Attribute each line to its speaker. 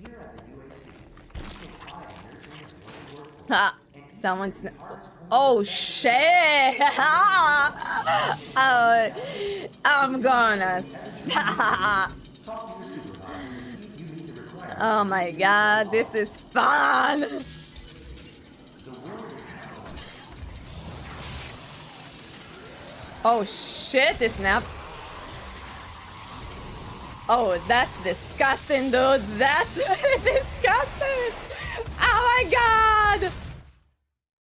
Speaker 1: Here at the UAC, Ha! Someone's. Oh shit! oh, I'm gonna. oh my god, this is fun! Oh shit, this snap. Oh, that's disgusting, dude. That's disgusting.